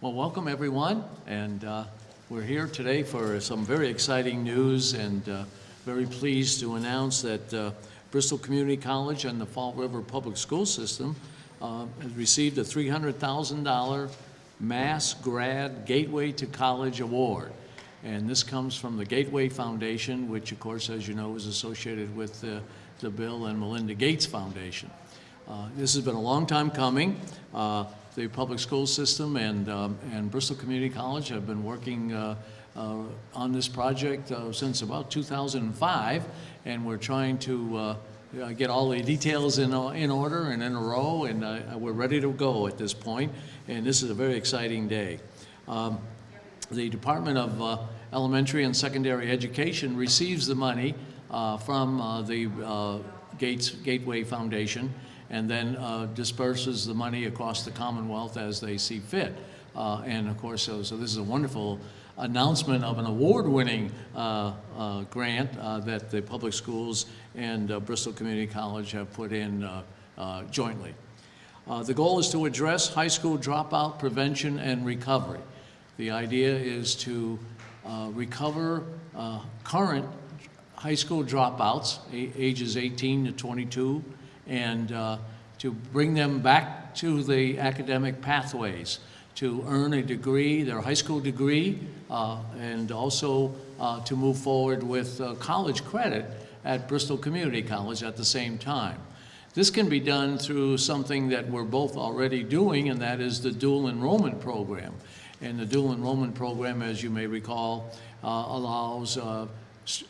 Well, welcome everyone, and uh, we're here today for some very exciting news and uh, very pleased to announce that uh, Bristol Community College and the Fall River Public School System uh, has received a $300,000 Mass Grad Gateway to College Award. And this comes from the Gateway Foundation, which of course, as you know, is associated with uh, the Bill and Melinda Gates Foundation. Uh, This has been a long time coming. The public school system and, um, and Bristol Community College have been working uh, uh, on this project uh, since about 2005, and we're trying to get all the details in, in order and in a row, and we're ready to go at this point, and this is a very exciting day. Um, the Department of uh, Elementary and Secondary Education receives the money uh, from uh, the Gates Gateway Foundation and then uh, disperses the money across the Commonwealth as they see fit. Uh, And of course, so so this is a wonderful announcement of an award-winning uh, uh, grant uh, that the public schools and uh, Bristol Community College have put in jointly. The goal is to address high school dropout prevention and recovery. The idea is to recover current high school dropouts, ages 18 to 22, and uh, to bring them back to the academic pathways, to earn a degree, their high school degree, uh, and also uh, to move forward with uh, college credit at Bristol Community College at the same time. This can be done through something that we're both already doing, and that is the dual enrollment program. And the dual enrollment program, as you may recall, uh, allows uh,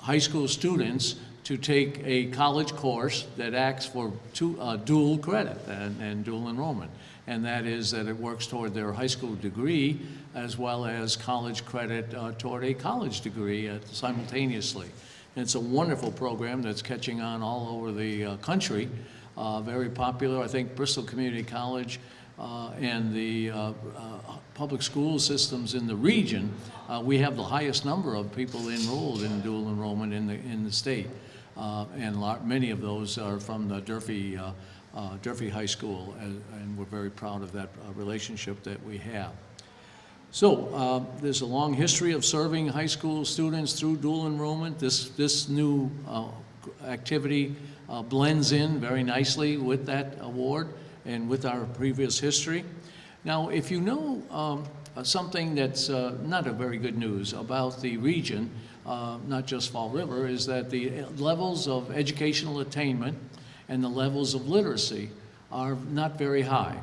high school students to take a college course that acts for two, uh, dual credit and, and dual enrollment. And that is that it works toward their high school degree as well as college credit uh, toward a college degree simultaneously. And it's a wonderful program that's catching on all over the uh, country, uh, very popular. I think Bristol Community College uh, and the public school systems in the region, we have the highest number of people enrolled in dual enrollment in the, in the state. Uh, And lar- many of those are from the Durfee, uh, uh, Durfee High School, and and we're very proud of that relationship that we have. So, uh, there's a long history of serving high school students through dual enrollment. This, this new uh, activity uh, blends in very nicely with that award and with our previous history. Now, if you know um, something that's not a very good news about the region, uh, not just Fall River, is that the levels of educational attainment and the levels of literacy are not very high.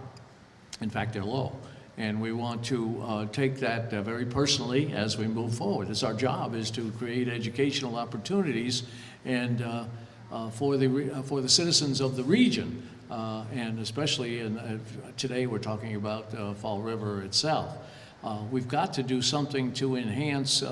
In fact, they're low. And we want to uh, take that uh, very personally as we move forward. It's our job is to create educational opportunities and uh, uh, for the uh, for the citizens of the region, and especially in, today we're talking about Fall River itself. We've got to do something to enhance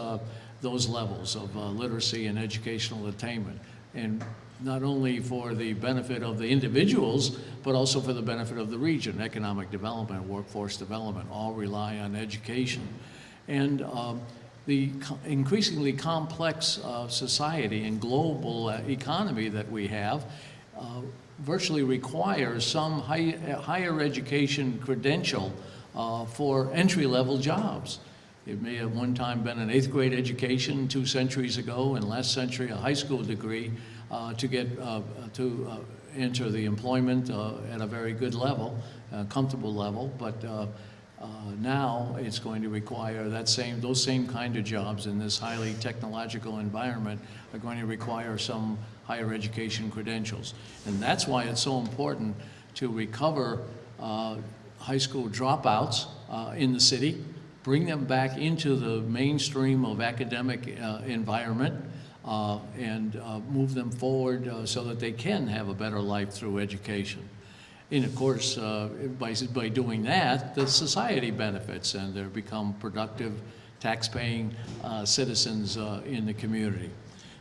those levels of uh, literacy and educational attainment. And not only for the benefit of the individuals, but also for the benefit of the region. Economic development, workforce development, all rely on education. And um, the co- increasingly complex uh, society and global uh, economy that we have uh, virtually requires some high, higher education credential uh, for entry-level jobs. It may have one time been an eighth grade education two centuries ago, and last century a high school degree uh, to get uh, to uh, enter the employment uh, at a very good level, comfortable level. But uh, uh, now it's going to require that same those same kind of jobs in this highly technological environment are going to require some higher education credentials, and that's why it's so important to recover high school dropouts in the city bring them back into the mainstream of academic uh, environment uh, and uh, move them forward uh, so that they can have a better life through education. And of course, uh, by, by doing that, the society benefits and they become productive, tax-paying uh, citizens in the community.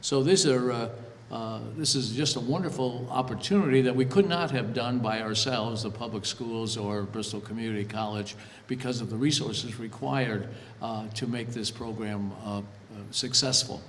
So these are, uh, this is just a wonderful opportunity that we could not have done by ourselves, the public schools or Bristol Community College, because of the resources required uh, to make this program uh, uh, successful.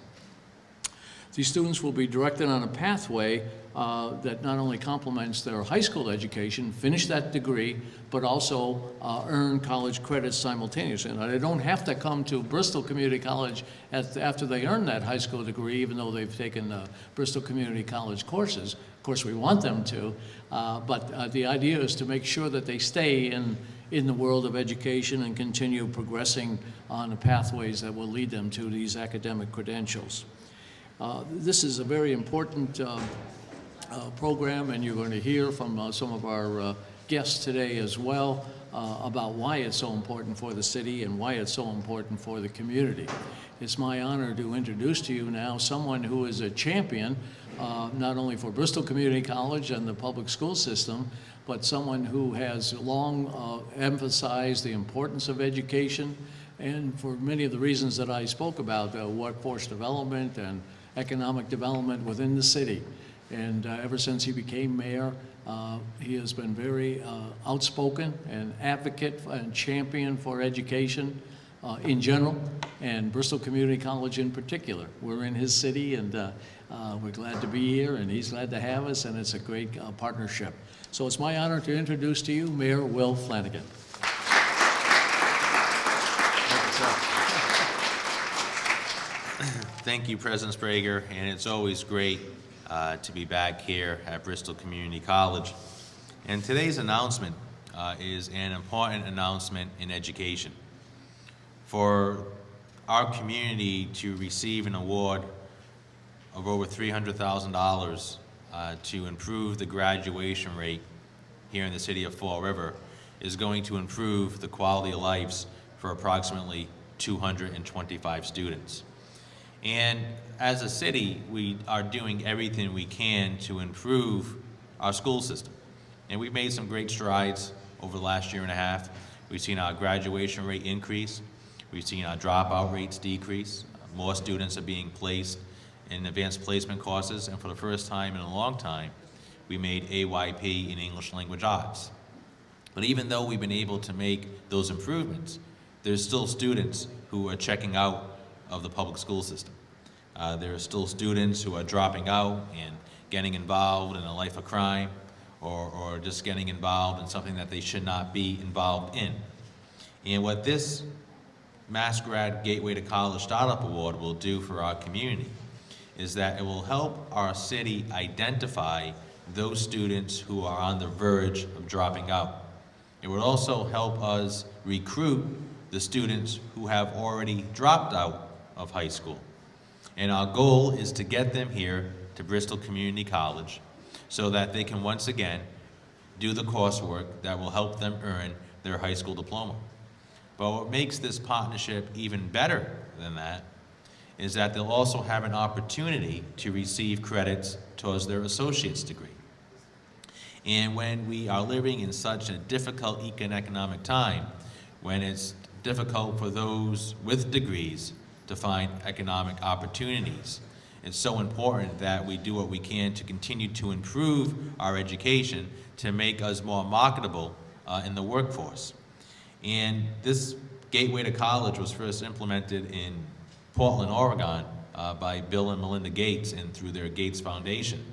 These students will be directed on a pathway uh, that not only complements their high school education, finish that degree, but also uh, earn college credits simultaneously. They don't have to come to Bristol Community College at- after they earn that high school degree, even though they've taken uh, Bristol Community College courses. Of course, we want them to, uh, but uh, the idea is to make sure that they stay in, in the world of education and continue progressing on the pathways that will lead them to these academic credentials. Uh, This is a very important uh, uh, program, and you're going to hear from some of our guests today as well uh, about why it's so important for the city and why it's so important for the community. It's my honor to introduce to you now someone who is a champion, uh, not only for Bristol Community College and the public school system, but someone who has long uh, emphasized the importance of education, and for many of the reasons that I spoke about, workforce development and economic development within the city. And uh, ever since he became mayor, uh, he has been very uh, outspoken and advocate and champion for education uh, in general, and Bristol Community College in particular. We're in his city, and uh, uh, we're glad to be here, and he's glad to have us, and it's a great partnership. So it's my honor to introduce to you Mayor Will Flanagan. Thank you, President Sbraga, and it's always great uh, to be back here at Bristol Community College. And today's announcement uh, is an important announcement in education. For our community to receive an award of over $300,000 uh, to improve the graduation rate here in the city of Fall River is going to improve the quality of lives for approximately 225 students. And as a city, we are doing everything we can to improve our school system. And we've made some great strides over the last year and a half. We've seen our graduation rate increase. We've seen our dropout rates decrease. More students are being placed in advanced placement courses. And for the first time in a long time, we made AYP in English language arts. But even though we've been able to make those improvements, there's still students who are checking out of the public school system. Uh, there are still students who are dropping out and getting involved in a life of crime or, or just getting involved in something that they should not be involved in. And what this Mass Grad Gateway to College Startup Award will do for our community is that it will help our city identify those students who are on the verge of dropping out. It would also help us recruit the students who have already dropped out of high school. And our goal is to get them here to Bristol Community College so that they can once again do the coursework that will help them earn their high school diploma. But what makes this partnership even better than that is that they'll also have an opportunity to receive credits towards their associate's degree. And when we are living in such a difficult economic time, when it's difficult for those with degrees to find economic opportunities, it's so important that we do what we can to continue to improve our education to make us more marketable uh, in the workforce. And this Gateway to College was first implemented in Portland, Oregon uh, by Bill and Melinda Gates and through their Gates Foundation.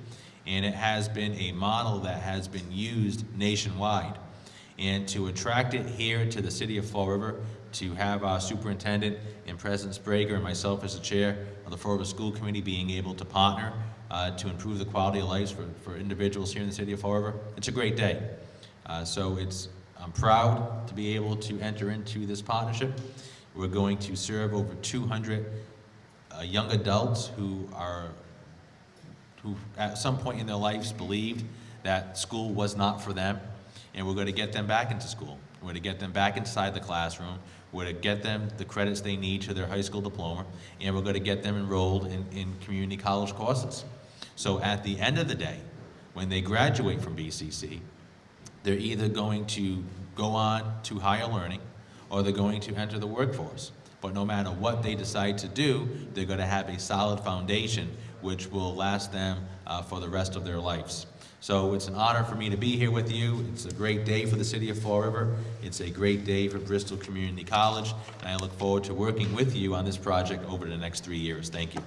And it has been a model that has been used nationwide. And to attract it here to the city of Fall River, to have our superintendent and President Sbraga and myself as the chair of the River School Committee being able to partner uh, to improve the quality of lives for, for individuals here in the city of River, it's a great day. Uh, so it's, I'm proud to be able to enter into this partnership. We're going to serve over 200 uh, young adults who are who at some point in their lives believed that school was not for them, and we're going to get them back into school. We're going to get them back inside the classroom. We're going to get them the credits they need to their high school diploma, and we're going to get them enrolled in, in community college courses. So at the end of the day, when they graduate from BCC, they're either going to go on to higher learning or they're going to enter the workforce. But no matter what they decide to do, they're going to have a solid foundation which will last them uh, for the rest of their lives. So it's an honor for me to be here with you. It's a great day for the city of Fall River. It's a great day for Bristol Community College, and I look forward to working with you on this project over the next three years. Thank you.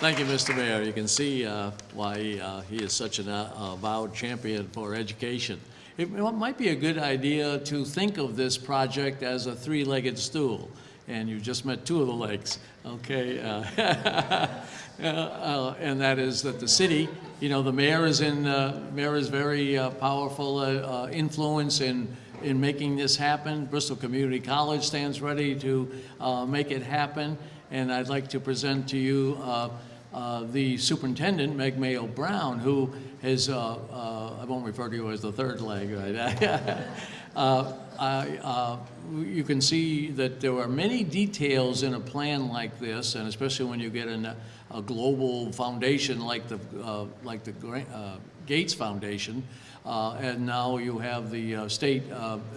Thank you, Mr. Mayor. You can see uh, why uh, he is such an uh, avowed champion for education. It might be a good idea to think of this project as a three-legged stool and you just met two of the legs, okay? Uh, uh, And that is that the city, you know, the mayor is in, uh, mayor is very uh, powerful uh, influence in in making this happen. Bristol Community College stands ready to make it happen. And I'd like to present to you uh, the superintendent, Meg Mayo Brown, who has, uh, uh, I won't refer to you as the third leg, right? Uh, You can see that there are many details in a plan like this, and especially when you get in a global foundation like the, uh, like the uh, Gates Foundation, uh, and now you have the uh, state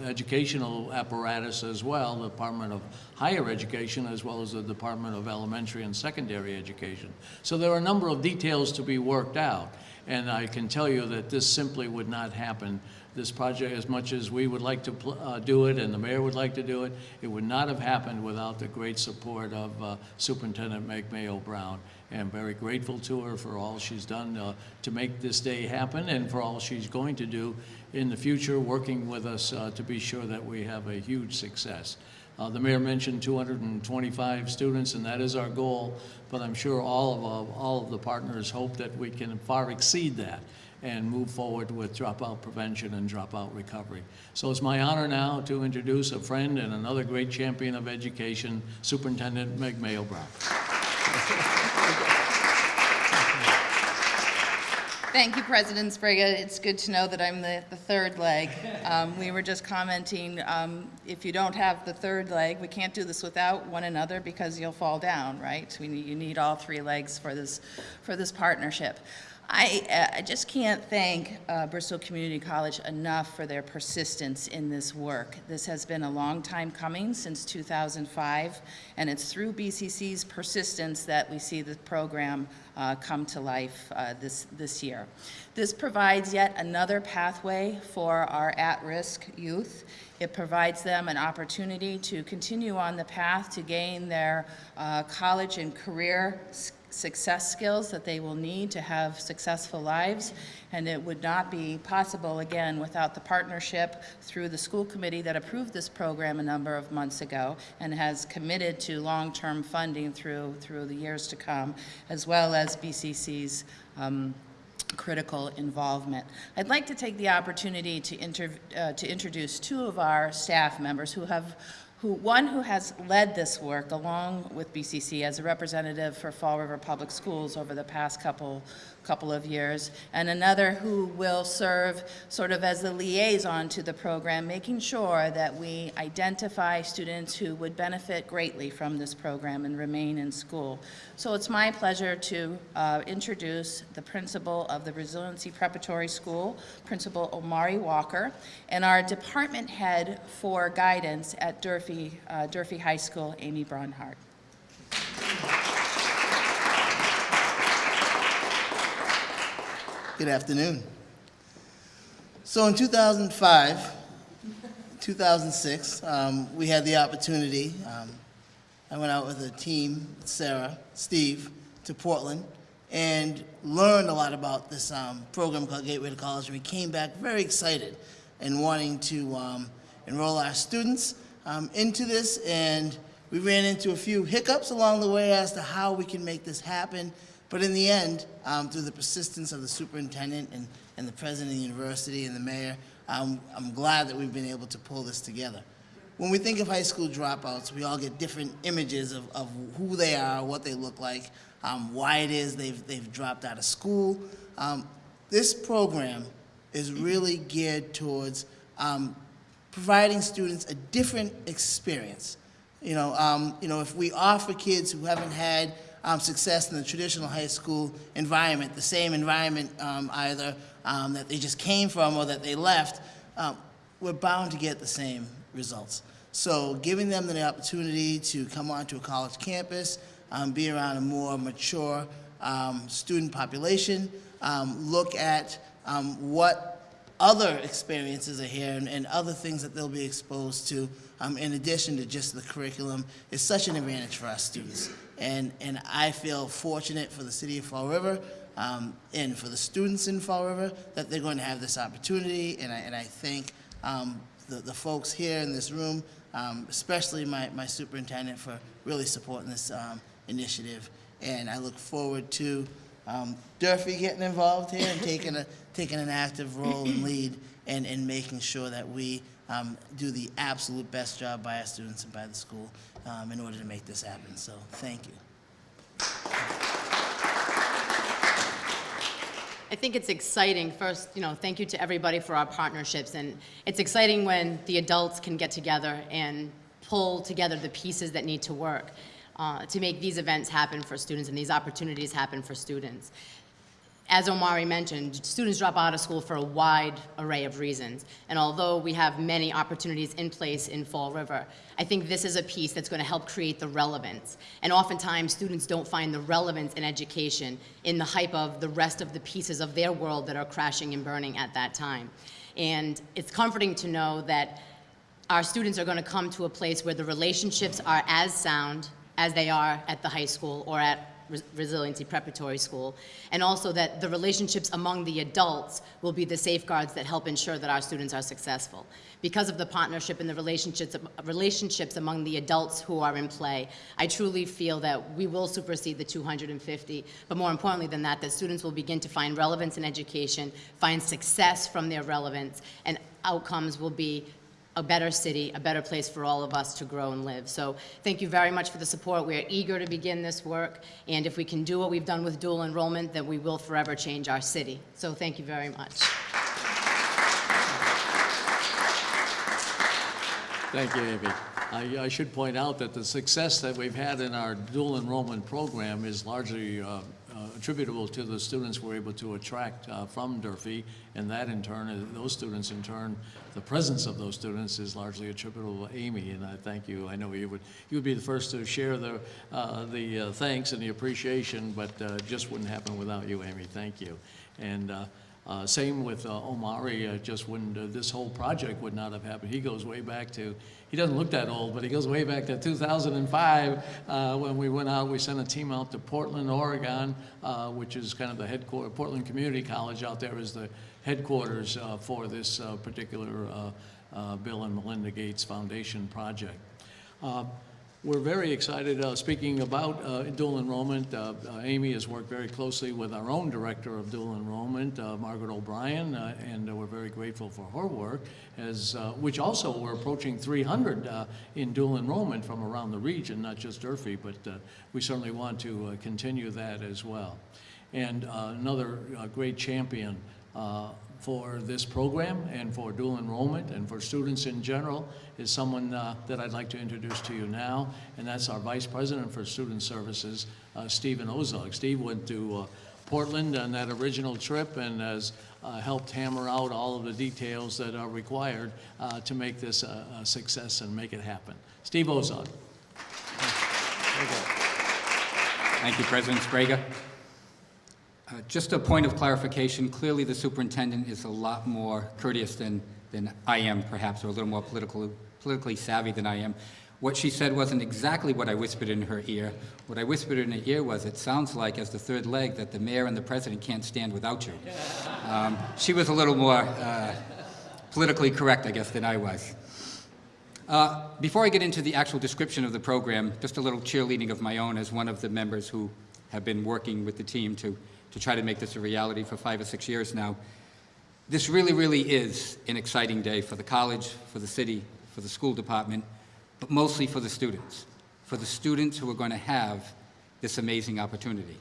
educational apparatus as well, the Department of Higher Education, as well as the Department of Elementary and Secondary Education. So there are a number of details to be worked out, and I can tell you that this simply would not happen. This project, as much as we would like to uh, do it, and the mayor would like to do it, it would not have happened without the great support of uh, Superintendent Meg Mayo Brown. And I'm very grateful to her for all she's done uh, to make this day happen and for all she's going to do in the future, working with us uh, to be sure that we have a huge success. Uh, The mayor mentioned 225 students, and that is our goal, but I'm sure all of, all of the partners hope that we can far exceed that and move forward with dropout prevention and dropout recovery. So it's my honor now to introduce a friend and another great champion of education, Superintendent Meg Mayo Brown. Thank you, President Sbraga. It's good to know that I'm the, the third leg. Um, we were just commenting, um, if you don't have the third leg, we can't do this without one another because you'll fall down, right? We need, you need all three legs for this, for this partnership. I, uh, I just can't thank uh, Bristol Community College enough for their persistence in this work. This has been a long time coming, since 2005, and it's through BCC's persistence that we see the program uh, come to life uh, this, this year. This provides yet another pathway for our at-risk youth. It provides them an opportunity to continue on the path to gain their uh, college and career s- success skills that they will need to have successful lives. And it would not be possible, again, without the partnership through the school committee that approved this program a number of months ago and has committed to long-term funding through, through the years to come, as well as BCC's um, critical involvement. I'd like to take the opportunity to, uh, to introduce two of our staff members who have, who, one who has led this work along with BCC as a representative for Fall River Public Schools over the past couple, couple of years, and another who will serve sort of as the liaison to the program, making sure that we identify students who would benefit greatly from this program and remain in school. So it's my pleasure to uh, introduce the principal of the Resiliency Preparatory School, Principal Omari Walker, and our department head for guidance at Durfee, uh, Durfee High School, Amy Bronhardt. Good afternoon. So in 2005, 2006, um, we had the opportunity. Um, I went out with a team, Sarah, Steve, to Portland and learned a lot about this um, program called Gateway to College. And we came back very excited and wanting to um, enroll our students um, into this. And we ran into a few hiccups along the way as to how we can make this happen. But in the end, um, through the persistence of the superintendent and, and the president of the university and the mayor, um, I'm glad that we've been able to pull this together. When we think of high school dropouts, we all get different images of, of who they are, what they look like, um, why it is they've, they've dropped out of school. Um, this program is really geared towards um, providing students a different experience. You know, um, you know, if we offer kids who haven't had um, success in the traditional high school environment, the same environment um, either um, that they just came from or that they left, um, we're bound to get the same results. So giving them the opportunity to come onto a college campus, um, be around a more mature um, student population, look at what other experiences are here and, and other things that they'll be exposed to um, in addition to just the curriculum is such an advantage for our students. And, and I feel fortunate for the city of Fall River um, and for the students in Fall River that they're going to have this opportunity. And I, and I thank um, the, the folks here in this room, um, especially my, my superintendent for really supporting this um, initiative. And I look forward to um, Durfee getting involved here and taking a, taking an active role and lead and, and making sure that we um, do the absolute best job by our students and by the school um, in order to make this happen. So thank you. I think it's exciting. First, you know, thank you to everybody for our partnerships. And it's exciting when the adults can get together and pull together the pieces that need to work uh, to make these events happen for students and these opportunities happen for students. As Omari mentioned, students drop out of school for a wide array of reasons. And although we have many opportunities in place in Fall River, I think this is a piece that's going to help create the relevance. And oftentimes, students don't find the relevance in education in the hype of the rest of the pieces of their world that are crashing and burning at that time. And it's comforting to know that our students are going to come to a place where the relationships are as sound as they are at the high school or at Res- Resiliency Preparatory School, and also that the relationships among the adults will be the safeguards that help ensure that our students are successful. Because of the partnership and the relationships, relationships among the adults who are in play, I truly feel that we will supersede the 250, but more importantly than that, that students will begin to find relevance in education, find success from their relevance, and outcomes will be a better city, a better place for all of us to grow and live. So thank you very much for the support. We are eager to begin this work, and if we can do what we've done with dual enrollment, then we will forever change our city. So thank you very much. Thank you, Amy. I, I should point out that the success that we've had in our dual enrollment program is largely uh, attributable to the students we're able to attract uh, from Durfee, and that in turn, uh, those students in turn, the presence of those students is largely attributable to Amy, and I thank you. I know you would, you would be the first to share the, uh, the uh, thanks and the appreciation, but uh, just wouldn't happen without you, Amy. Thank you. And uh, Same with uh, Omari, uh, just when uh, this whole project would not have happened. He goes way back to, he doesn't look that old, but he goes way back to 2005, uh, when we went out, we sent a team out to Portland, Oregon, uh, which is kind of the headquarters, Portland Community College out there is the headquarters for this particular Bill and Melinda Gates Foundation project. We're very excited, uh, speaking about uh, dual enrollment, uh, uh, Amy has worked very closely with our own Director of Dual Enrollment, uh, Margaret O'Brien, uh, and we're very grateful for her work, as, which also, we're approaching 300 uh, in dual enrollment from around the region, not just Durfee, but we certainly want to continue that as well. And another great champion for this program and for dual enrollment and for students in general is someone uh, that I'd like to introduce to you now, and that's our Vice President for Student Services, uh, Stephen Ozog. Steve went to uh, Portland on that original trip and has uh, helped hammer out all of the details that are required uh, to make this a a success and make it happen. Steve Ozog. Thank you, President Sbraga. Uh, Just a point of clarification, clearly the superintendent is a lot more courteous than, than I am, perhaps, or a little more political, politically savvy than I am. What she said wasn't exactly what I whispered in her ear. What I whispered in her ear was, it sounds like, as the third leg, that the mayor and the president can't stand without you. Um, She was a little more uh, politically correct, I guess, than I was. Uh, Before I get into the actual description of the program, just a little cheerleading of my own as one of the members who have been working with the team to, to try to make this a reality for five or six years now. This really, really is an exciting day for the college, for the city, for the school department, but mostly for the students, for the students who are going to have this amazing opportunity.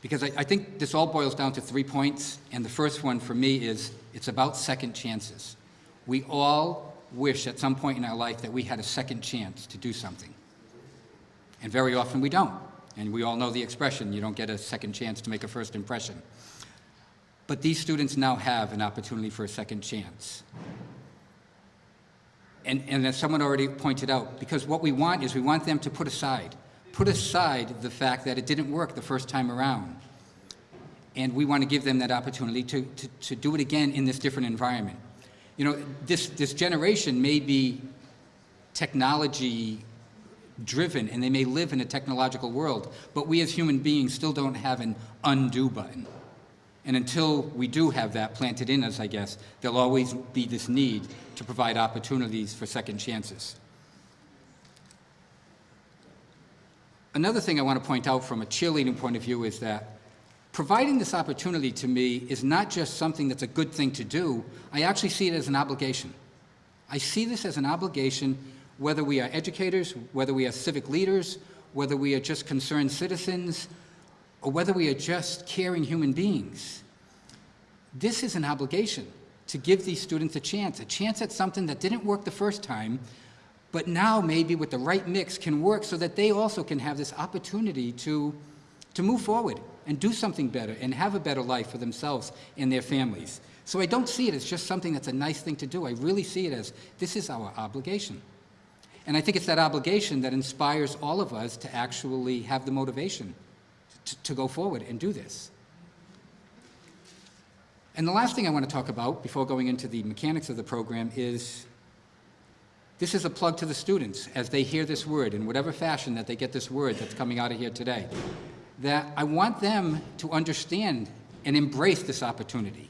Because I, I think this all boils down to three points, and the first one for me is it's about second chances. We all wish at some point in our life that we had a second chance to do something. And very often we don't. And we all know the expression, you don't get a second chance to make a first impression. But these students now have an opportunity for a second chance. And, and as someone already pointed out, because what we want is we want them to put aside, put aside the fact that it didn't work the first time around. And we want to give them that opportunity to, to, to do it again in this different environment. You know, this, this generation may be technology driven, and they may live in a technological world, but we as human beings still don't have an undo button. And until we do have that planted in us, I guess, there'll always be this need to provide opportunities for second chances. Another thing I want to point out from a cheerleading point of view is that providing this opportunity to me is not just something that's a good thing to do, I actually see it as an obligation. I see this as an obligation whether we are educators, whether we are civic leaders, whether we are just concerned citizens, or whether we are just caring human beings. This is an obligation to give these students a chance, a chance at something that didn't work the first time, but now maybe with the right mix can work so that they also can have this opportunity to, to move forward and do something better and have a better life for themselves and their families. So I don't see it as just something that's a nice thing to do. I really see it as this is our obligation. And I think it's that obligation that inspires all of us to actually have the motivation to, to go forward and do this. And the last thing I want to talk about before going into the mechanics of the program is this is a plug to the students as they hear this word in whatever fashion that they get this word that's coming out of here today. That I want them to understand and embrace this opportunity.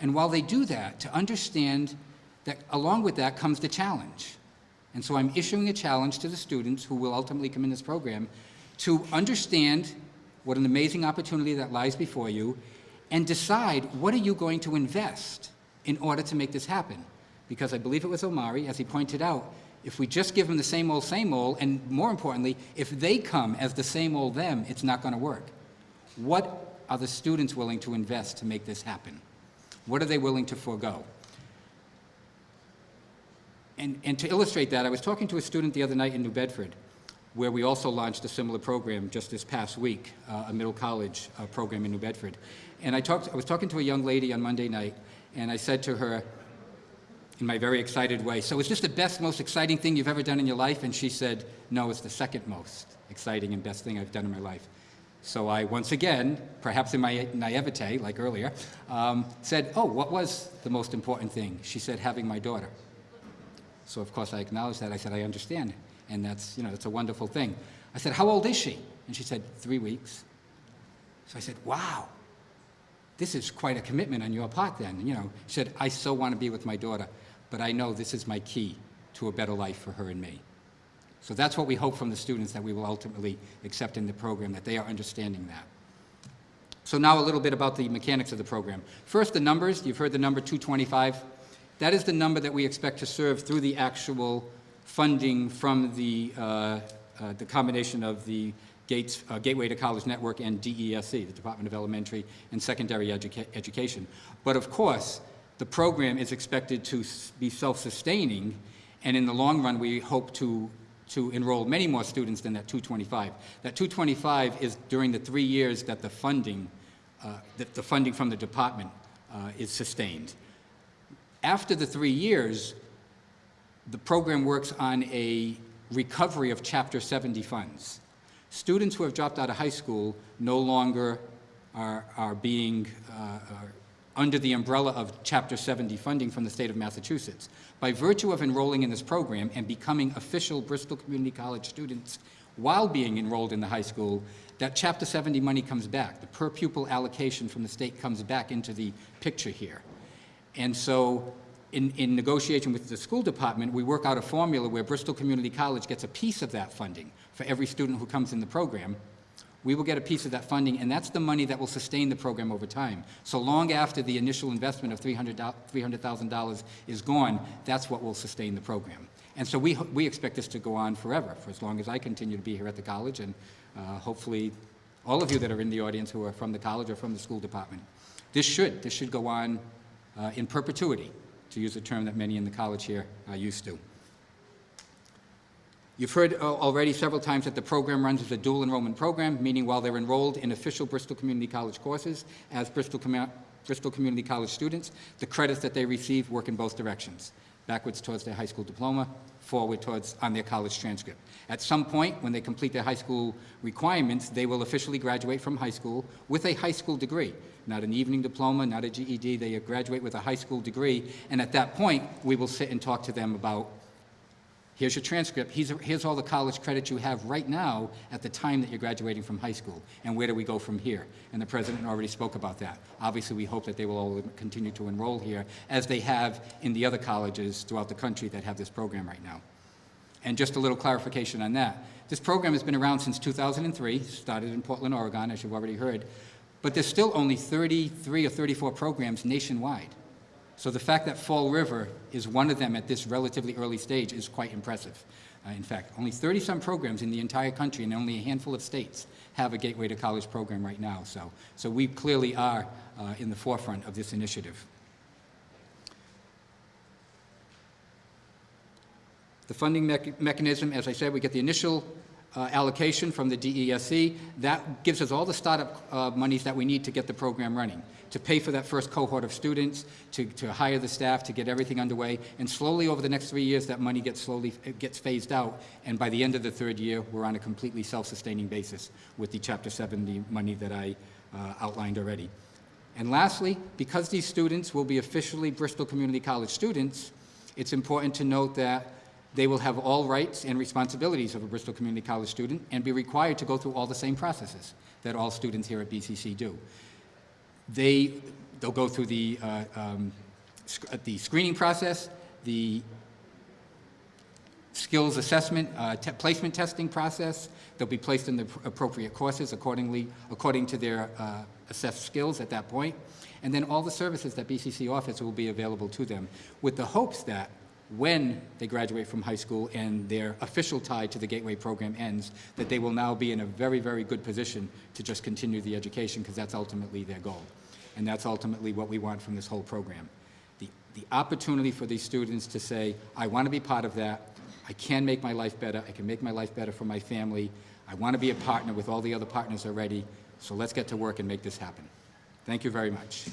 And while they do that, to understand that along with that comes the challenge. And so I'm issuing a challenge to the students who will ultimately come in this program to understand what an amazing opportunity that lies before you and decide what are you going to invest in order to make this happen. Because I believe it was Omari, as he pointed out, if we just give them the same old, same old, and more importantly, if they come as the same old them, it's not going to work. What are the students willing to invest to make this happen? What are they willing to forego? And, and to illustrate that, I was talking to a student the other night in New Bedford, where we also launched a similar program just this past week, uh, a middle college uh, program in New Bedford. And I, talked, I was talking to a young lady on Monday night, and I said to her, in my very excited way, so is this the best, most exciting thing you've ever done in your life? And she said, no, it's the second most exciting and best thing I've done in my life. So I, once again, perhaps in my naivete, like earlier, um, said, oh, what was the most important thing? She said, having my daughter. So of course I acknowledged that. I said, I understand. And that's, you know, that's a wonderful thing. I said, how old is she? And she said, three weeks. So I said, wow, this is quite a commitment on your part then. You know, she said, I so want to be with my daughter, but I know this is my key to a better life for her and me. So that's what we hope from the students that we will ultimately accept in the program, that they are understanding that. So now a little bit about the mechanics of the program. First, the numbers. You've heard the number 225. That is the number that we expect to serve through the actual funding from the, uh, uh, the combination of the Gates, uh, Gateway to College Network and DESE, the Department of Elementary and Secondary Educa Education. But of course, the program is expected to be self-sustaining, and in the long run, we hope to, to enroll many more students than that 225. That 225 is during the three years that the funding, uh, that the funding from the department uh, is sustained. After the three years, the program works on a recovery of Chapter 70 funds. Students who have dropped out of high school no longer are, are being uh, are under the umbrella of Chapter 70 funding from the state of Massachusetts. By virtue of enrolling in this program and becoming official Bristol Community College students while being enrolled in the high school, that Chapter 70 money comes back. The per pupil allocation from the state comes back into the picture here. And so in, in negotiation with the school department, we work out a formula where Bristol Community College gets a piece of that funding for every student who comes in the program. We will get a piece of that funding, and that's the money that will sustain the program over time. So long after the initial investment of $300,000 is gone, that's what will sustain the program. And so we, we expect this to go on forever, for as long as I continue to be here at the college, and uh, hopefully all of you that are in the audience who are from the college or from the school department. This should, this should go on uh, in perpetuity, to use a term that many in the college here are used to. You've heard uh, already several times that the program runs as a dual enrollment program, meaning while they're enrolled in official Bristol Community College courses as Bristol, Com Bristol Community College students, the credits that they receive work in both directions, backwards towards their high school diploma, forward towards on their college transcript. At some point, when they complete their high school requirements, they will officially graduate from high school with a high school degree. Not an evening diploma, not a GED, they graduate with a high school degree, and at that point, we will sit and talk to them about Here's your transcript, here's, here's all the college credits you have right now at the time that you're graduating from high school, and where do we go from here? And the president already spoke about that. Obviously, we hope that they will all continue to enroll here, as they have in the other colleges throughout the country that have this program right now. And just a little clarification on that. This program has been around since 2003, started in Portland, Oregon, as you've already heard, but there's still only 33 or 34 programs nationwide. So the fact that Fall River is one of them at this relatively early stage is quite impressive. Uh, in fact, only 30-some programs in the entire country and only a handful of states have a Gateway to College program right now. So, so we clearly are uh, in the forefront of this initiative. The funding mech- mechanism, as I said, we get the initial uh, allocation from the DESE. That gives us all the startup uh, monies that we need to get the program running, to pay for that first cohort of students, to, to hire the staff, to get everything underway. And slowly, over the next three years, that money gets slowly, gets phased out. And by the end of the third year, we're on a completely self-sustaining basis with the Chapter 70 money that I uh, outlined already. And lastly, because these students will be officially Bristol Community College students, it's important to note that they will have all rights and responsibilities of a Bristol Community College student and be required to go through all the same processes that all students here at BCC do. They, they'll go through the, uh, um, sc- uh, the screening process, the skills assessment, uh, te- placement testing process. They'll be placed in the pr- appropriate courses accordingly, according to their uh, assessed skills at that point. And then all the services that BCC offers will be available to them with the hopes that when they graduate from high school and their official tie to the Gateway program ends, that they will now be in a very, very good position to just continue the education because that's ultimately their goal. And that's ultimately what we want from this whole program. The, the opportunity for these students to say, I want to be part of that, I can make my life better, I can make my life better for my family, I want to be a partner with all the other partners already, so let's get to work and make this happen. Thank you very much.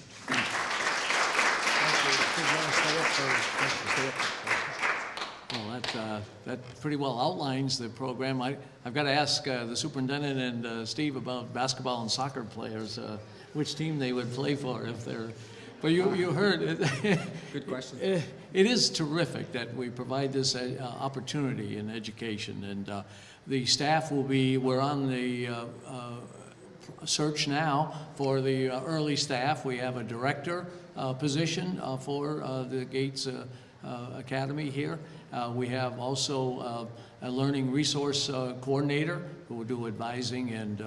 Well, that, uh, that pretty well outlines the program. I, I've got to ask uh, the superintendent and uh, Steve about basketball and soccer players, uh, which team they would play for if they're, but you, you heard it. Good question. Eh, It is terrific that we provide this uh, opportunity in education, and uh, the staff will be, we're on the uh, uh, search now for the uh, early staff. We have a director uh, position uh, for uh, the Gates uh, uh, Academy here. Uh, We have also uh, a learning resource uh, coordinator who will do advising and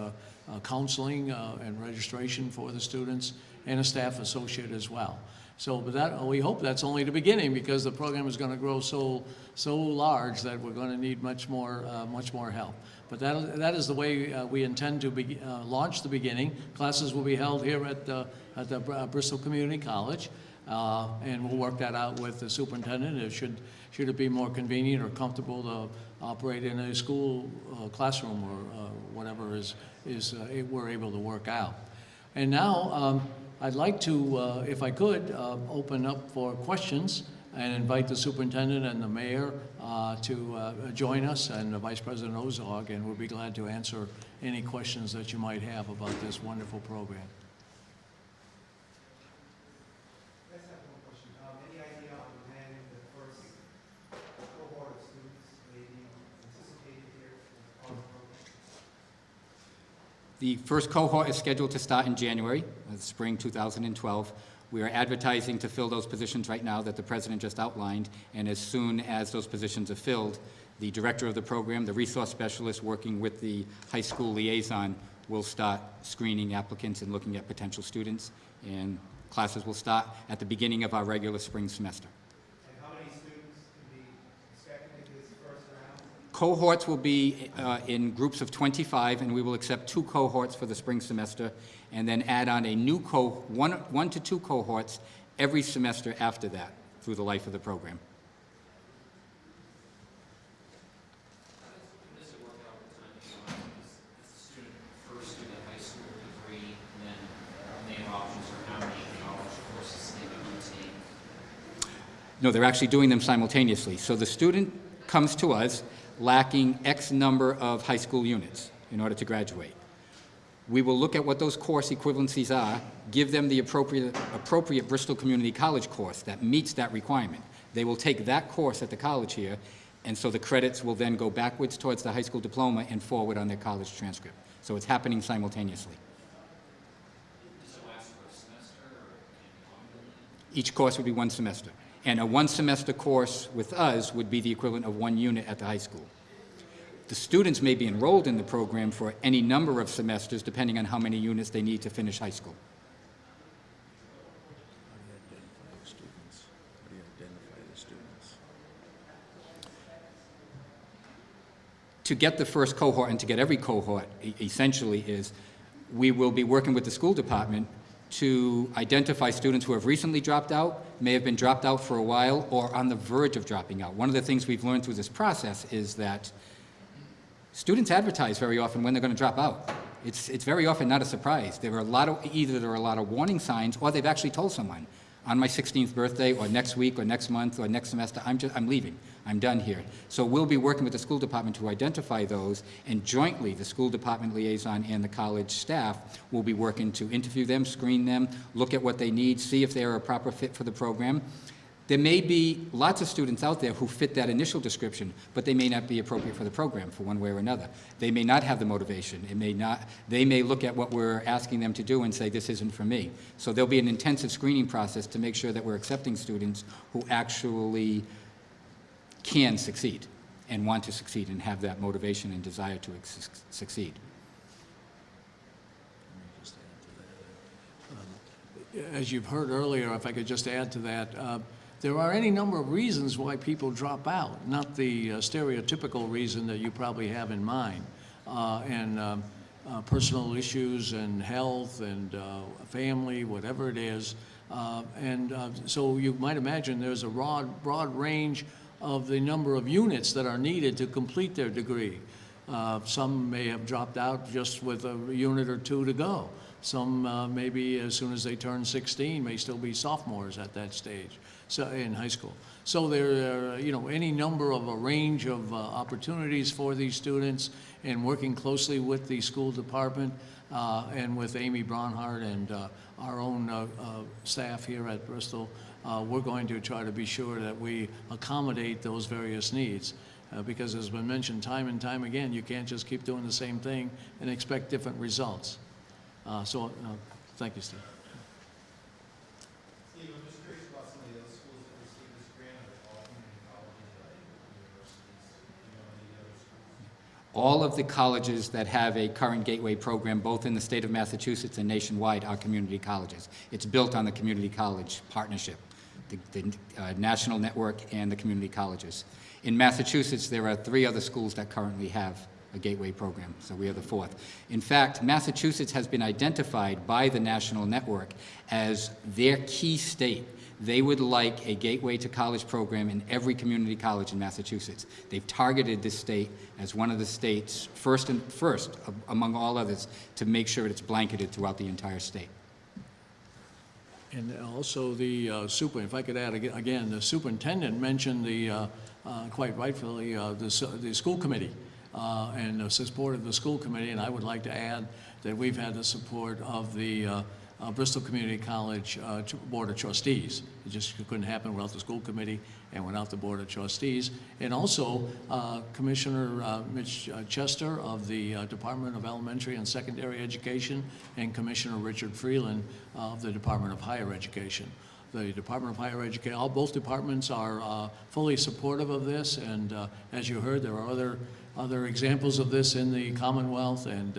counseling uh, and registration for the students, and a staff associate as well. So, but that, we hope that's only the beginning, because the program is going to grow so, so large that we're going to need much more, uh, much more help. But that, that is the way uh, we intend to be, uh, launch the beginning. Classes will be held here at, uh, at the Br- Bristol Community College, uh, and we'll work that out with the superintendent. It should, should it be more convenient or comfortable to operate in a school uh, classroom or uh, whatever is, is, uh, we're able to work out. And now, um, I'd like to, uh, if I could, uh, open up for questions and invite the superintendent and the mayor to join us, and Vice President Ozog, and we'll be glad to answer any questions that you might have about this wonderful program. I just have one question. Um, any idea on when the first cohort of students may be anticipated here in the college program? The first cohort is scheduled to start in January, uh, spring 2012. We are advertising to fill those positions right now that the president just outlined, and as soon as those positions are filled, the director of the program, the resource specialist working with the high school liaison, will start screening applicants and looking at potential students, and classes will start at the beginning of our regular spring semester. And how many students can be expected in this first round? Cohorts will be uh, in groups of 25, and we will accept two cohorts for the spring semester, and then add on a new co, one, one to two cohorts every semester after that, through the life of the program. How does it work out with time beyond? Is is the student first do the high school degree, and then they have options for how many college courses they can take? No, they're actually doing them simultaneously. So the student comes to us lacking X number of high school units in order to graduate. We will look at what those course equivalencies are, give them the appropriate, appropriate Bristol Community College course that meets that requirement. They will take that course at the college here, And so the credits will then go backwards towards the high school diploma and forward on their college transcript. So it's happening simultaneously. Does it last for a semester or can it be longer than that? Each course would be one semester. And a one-semester course with us would be the equivalent of one unit at the high school. The students may be enrolled in the program for any number of semesters, depending on how many units they need to finish high school. to get the first cohort and to get every cohort essentially is we will be working with the school department to identify students who have recently dropped out, may have been dropped out for a while, or on the verge of dropping out. One of the things we've learned through this process is that students advertise very often when they're going to drop out. It's, it's very often not a surprise. There are a lot of, either there are a lot of warning signs, or they've actually told someone, on my 16th birthday, or next week, or next month, or next semester, I'm just, I'm leaving. I'm done here. So we'll be working with the school department to identify those, and jointly, the school department liaison and the college staff will be working to interview them, screen them, look at what they need, see if they're a proper fit for the program. There may be lots of students out there who fit that initial description, but they may not be appropriate for the program for one way or another. They may not have the motivation. It may not, they may look at what we're asking them to do and say, this isn't for me. So there'll be an intensive screening process to make sure that we're accepting students who actually can succeed and want to succeed and have that motivation and desire to succeed. As you've heard earlier, if I could just add to that, uh, there are any number of reasons why people drop out, not the uh, stereotypical reason that you probably have in mind. Uh, And um, uh, personal issues and health and uh, family, whatever it is. Uh, And uh, so you might imagine there's a broad, broad range of the number of units that are needed to complete their degree. Uh, Some may have dropped out just with a unit or two to go. Some uh, maybe as soon as they turn 16 may still be sophomores at that stage, so in high school. So there are, you know, any number of a range of uh, opportunities for these students and working closely with the school department uh, and with Amy Bronhardt and uh, our own uh, uh, staff here at Bristol, uh, we're going to try to be sure that we accommodate those various needs. Uh, Because as has been mentioned time and time again, you can't just keep doing the same thing and expect different results. Uh, So, uh, thank you, Steve. Steve, I'm just curious about some of the other schools that received this grant, are they all community colleges, are they universities? Do you know any other schools? All of the colleges that have a current Gateway program, both in the state of Massachusetts and nationwide, are community colleges. It's built on the community college partnership, the, the uh, national network and the community colleges. In Massachusetts, there are three other schools that currently have a Gateway program, so we are the fourth. In fact, Massachusetts has been identified by the national network as their key state they would like a Gateway to College program in every community college in Massachusetts. They've targeted this state as one of the states, first and first among all others, to make sure it's blanketed throughout the entire state. And also the uh, super, if I could add ag- again, the superintendent mentioned the, uh, uh, quite rightfully, uh, the, the school committee uh, and the support of the school committee, and I would like to add that we've had the support of the uh, Bristol Community College uh, Board of Trustees. It just couldn't happen without the school committee and without the Board of Trustees. And also uh, Commissioner uh, Mitch uh, Chester of the uh, Department of Elementary and Secondary Education and Commissioner Richard Freeland of the Department of Higher Education. The Department of Higher Education, all, both departments are fully supportive of this, and as you heard, there are other, other examples of this in the Commonwealth, and,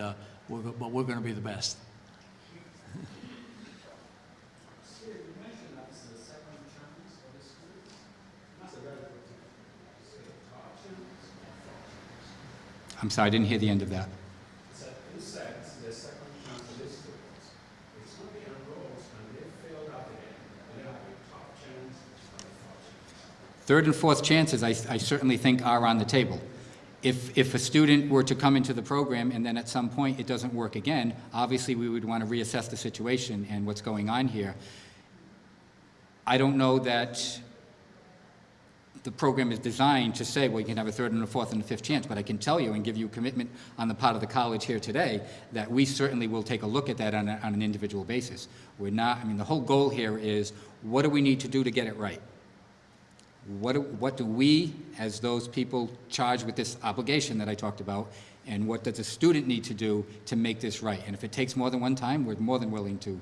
we're, but we're going to be the best. I'm sorry, I didn't hear the end of that. Third and fourth chances, I, I certainly think are on the table. If, if a student were to come into the program and then at some point it doesn't work again, obviously we would want to reassess the situation and what's going on here. I don't know that the program is designed to say, well, you can have a third and a fourth and a fifth chance, but I can tell you and give you a commitment on the part of the college here today that we certainly will take a look at that on, a, on an individual basis. We're not, I mean, the whole goal here is, what do we need to do to get it right? what do, what do we, as those people charged with this obligation that I talked about, and what does a student need to do to make this right? And if it takes more than one time, we're more than willing to,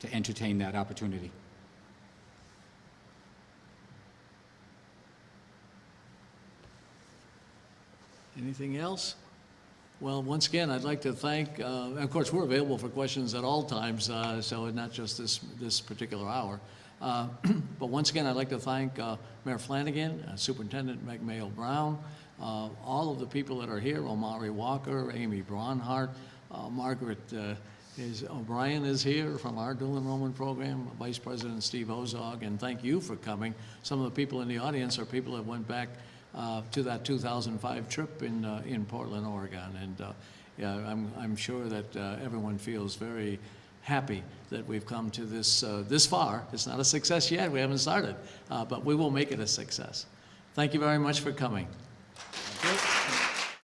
to entertain that opportunity. Anything else? Well, once again, I'd like to thank, uh, of course, we're available for questions at all times, uh, so not just this, this particular hour. Uh, But once again, I'd like to thank uh, Mayor Flanagan, uh, Superintendent Mayo Brown, uh, all of the people that are here, Omari Walker, Amy Braunhart, Margaret is, O'Brien is here from our dual enrollment program, Vice President Steve Ozog, and thank you for coming. Some of the people in the audience are people that went back to that 2005 trip in, uh, in Portland, Oregon. And uh, yeah, I'm, I'm sure that uh, everyone feels very happy that we've come to this, uh, this far. It's not a success yet, we haven't started, uh, but we will make it a success. Thank you very much for coming.